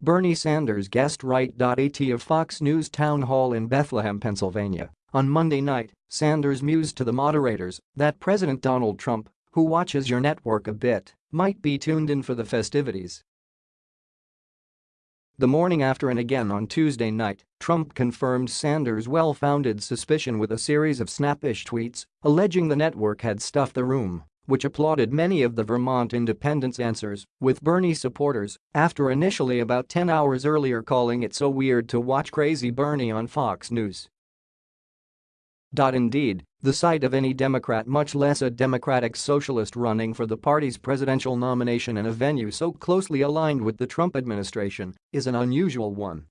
Bernie Sanders guest right. At of Fox News Town Hall in Bethlehem, Pennsylvania. On Monday night, Sanders mused to the moderators that President Donald Trump, who watches your network a bit, might be tuned in for the festivities. The morning after and again on Tuesday night, Trump confirmed Sanders' well-founded suspicion with a series of snappish tweets alleging the network had stuffed the room which applauded many of the Vermont Independent's answers, with Bernie supporters, after initially about 10 hours earlier calling it so weird to watch Crazy Bernie on Fox News. Indeed, the sight of any Democrat much less a Democratic socialist running for the party's presidential nomination in a venue so closely aligned with the Trump administration is an unusual one.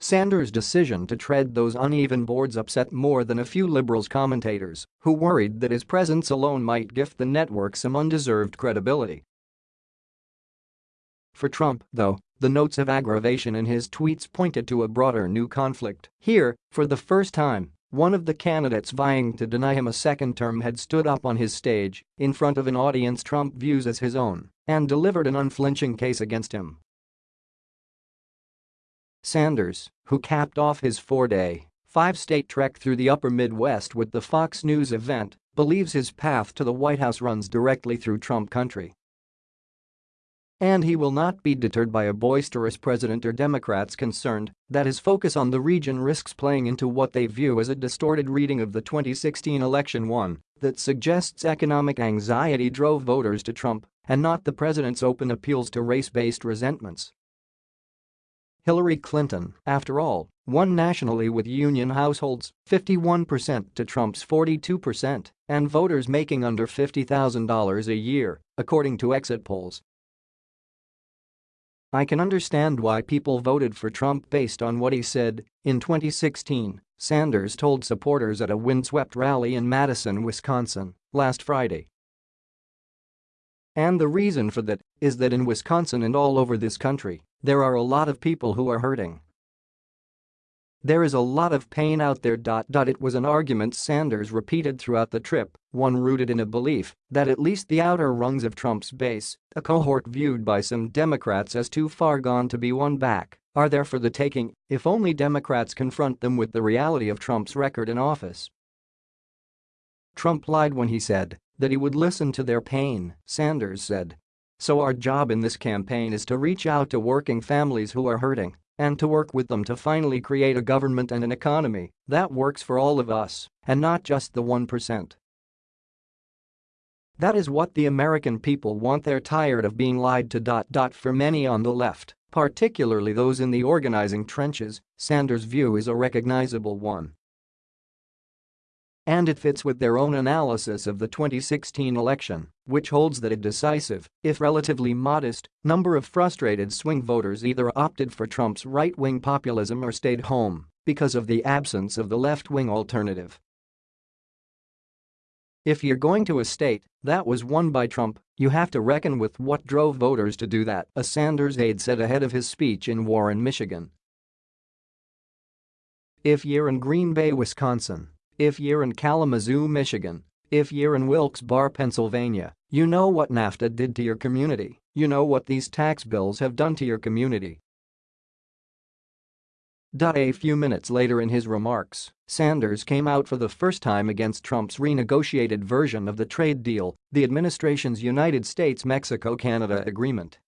Sanders' decision to tread those uneven boards upset more than a few liberals commentators who worried that his presence alone might gift the network some undeserved credibility. For Trump, though, the notes of aggravation in his tweets pointed to a broader new conflict. Here, for the first time, one of the candidates vying to deny him a second term had stood up on his stage in front of an audience Trump views as his own and delivered an unflinching case against him. Sanders, who capped off his four-day, five-state trek through the upper Midwest with the Fox News event, believes his path to the White House runs directly through Trump country. And he will not be deterred by a boisterous president or Democrats concerned that his focus on the region risks playing into what they view as a distorted reading of the 2016 election one that suggests economic anxiety drove voters to Trump and not the president's open appeals to race-based resentments. Hillary Clinton, after all, won nationally with union households 51% to Trump's 42% and voters making under $50,000 a year, according to exit polls. I can understand why people voted for Trump based on what he said. In 2016, Sanders told supporters at a windswept rally in Madison, Wisconsin, last Friday. And the reason for that is that in Wisconsin and all over this country, there are a lot of people who are hurting. There is a lot of pain out there. It was an argument Sanders repeated throughout the trip, one rooted in a belief that at least the outer rungs of Trump's base, a cohort viewed by some Democrats as too far gone to be won back, are there for the taking if only Democrats confront them with the reality of Trump's record in office. Trump lied when he said that he would listen to their pain, Sanders said. So our job in this campaign is to reach out to working families who are hurting and to work with them to finally create a government and an economy that works for all of us and not just the 1%. That is what the American people want they're tired of being lied to. For many on the left, particularly those in the organizing trenches, Sanders' view is a recognizable one and it fits with their own analysis of the 2016 election, which holds that a decisive, if relatively modest, number of frustrated swing voters either opted for Trump's right-wing populism or stayed home because of the absence of the left-wing alternative. If you're going to a state that was won by Trump, you have to reckon with what drove voters to do that, a Sanders aide said ahead of his speech in Warren, Michigan. If you're in Green Bay, Wisconsin, if you're in Kalamazoo, Michigan, if you're in Wilkes-Barre, Pennsylvania, you know what NAFTA did to your community, you know what these tax bills have done to your community. A few minutes later in his remarks, Sanders came out for the first time against Trump's renegotiated version of the trade deal, the administration's United States-Mexico-Canada agreement.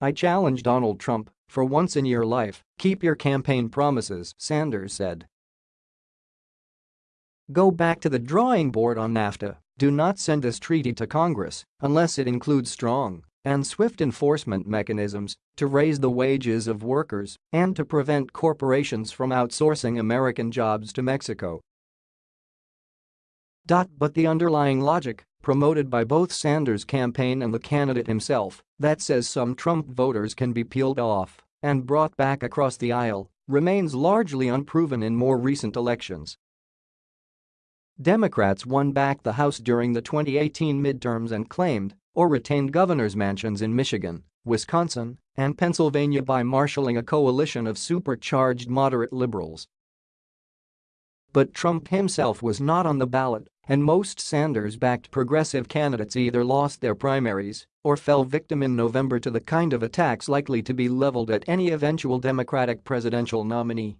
I challenge Donald Trump, for once in your life, keep your campaign promises, Sanders said. Go back to the drawing board on NAFTA, do not send this treaty to Congress unless it includes strong and swift enforcement mechanisms to raise the wages of workers and to prevent corporations from outsourcing American jobs to Mexico. But the underlying logic, promoted by both Sanders' campaign and the candidate himself, that says some Trump voters can be peeled off and brought back across the aisle, remains largely unproven in more recent elections. Democrats won back the House during the 2018 midterms and claimed or retained governor's mansions in Michigan, Wisconsin, and Pennsylvania by marshaling a coalition of supercharged moderate liberals. but Trump himself was not on the ballot, and most Sanders-backed progressive candidates either lost their primaries or fell victim in November to the kind of attacks likely to be leveled at any eventual Democratic presidential nominee.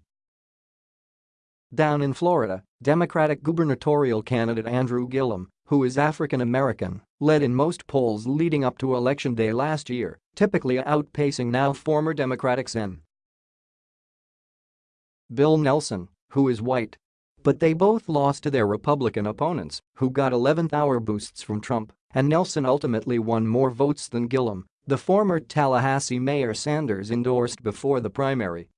Down in Florida, Democratic gubernatorial candidate Andrew Gillum, who is African American, led in most polls leading up to Election Day last year, typically outpacing now former Democratic Sen. Bill Nelson, who is white. But they both lost to their Republican opponents, who got 11th-hour boosts from Trump, and Nelson ultimately won more votes than Gillum, the former Tallahassee mayor Sanders endorsed before the primary.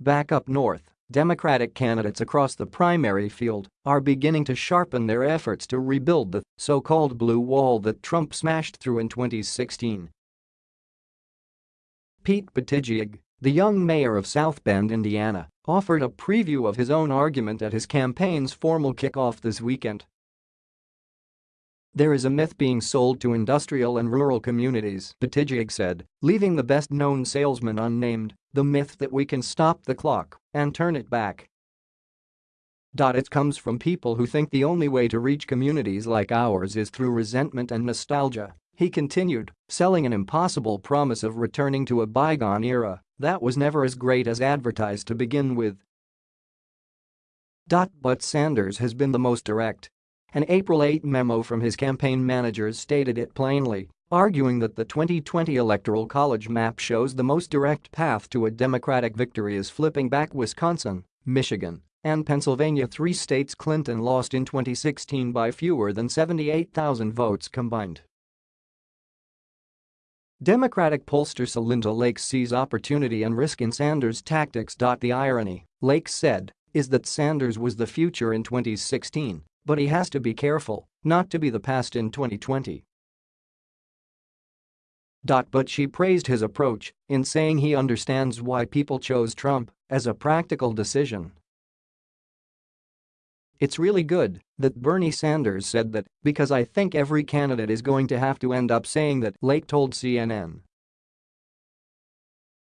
Back up north, Democratic candidates across the primary field are beginning to sharpen their efforts to rebuild the so-called blue wall that Trump smashed through in 2016. Pete Buttigieg, the young mayor of South Bend, Indiana, offered a preview of his own argument at his campaign's formal kickoff this weekend. There is a myth being sold to industrial and rural communities, Buttigieg said, leaving the best-known salesman unnamed, the myth that we can stop the clock and turn it back. It comes from people who think the only way to reach communities like ours is through resentment and nostalgia, he continued, selling an impossible promise of returning to a bygone era that was never as great as advertised to begin with. But Sanders has been the most direct. An April 8 memo from his campaign managers stated it plainly, arguing that the 2020 Electoral College map shows the most direct path to a Democratic victory is flipping back Wisconsin, Michigan, and Pennsylvania three states Clinton lost in 2016 by fewer than 78,000 votes combined. Democratic pollster Celinda Lake sees opportunity and risk in Sanders' tactics. The irony, Lake said, is that Sanders was the future in 2016, but he has to be careful not to be the past in 2020. But she praised his approach in saying he understands why people chose Trump as a practical decision. It's really good that Bernie Sanders said that because I think every candidate is going to have to end up saying that, Lake told CNN.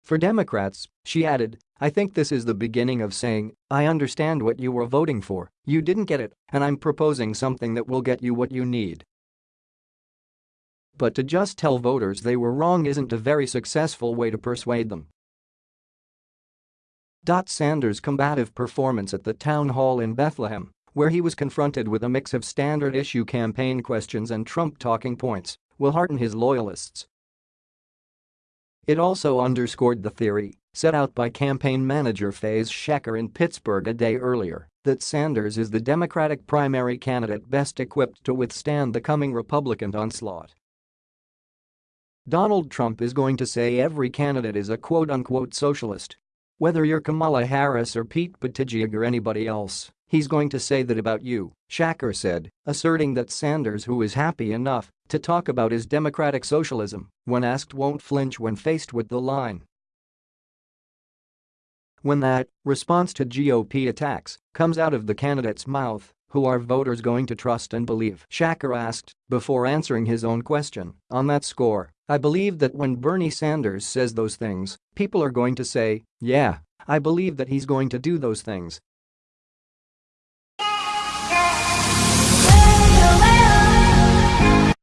For Democrats, she added, I think this is the beginning of saying, I understand what you were voting for, you didn't get it, and I'm proposing something that will get you what you need. But to just tell voters they were wrong isn't a very successful way to persuade them. Sanders' combative performance at the town hall in Bethlehem, where he was confronted with a mix of standard issue campaign questions and Trump talking points, will hearten his loyalists. It also underscored the theory, set out by campaign manager Faiz Shakir in Pittsburgh a day earlier, that Sanders is the Democratic primary candidate best equipped to withstand the coming Republican onslaught. Donald Trump is going to say every candidate is a quote-unquote socialist. Whether you're Kamala Harris or Pete Buttigieg or anybody else, he's going to say that about you, Shakir said, asserting that Sanders who is happy enough to talk about his democratic socialism when asked won't flinch when faced with the line. When that response to GOP attacks comes out of the candidate's mouth, who are voters going to trust and believe? Shakir asked before answering his own question. On that score, I believe that when Bernie Sanders says those things, people are going to say, yeah, I believe that he's going to do those things,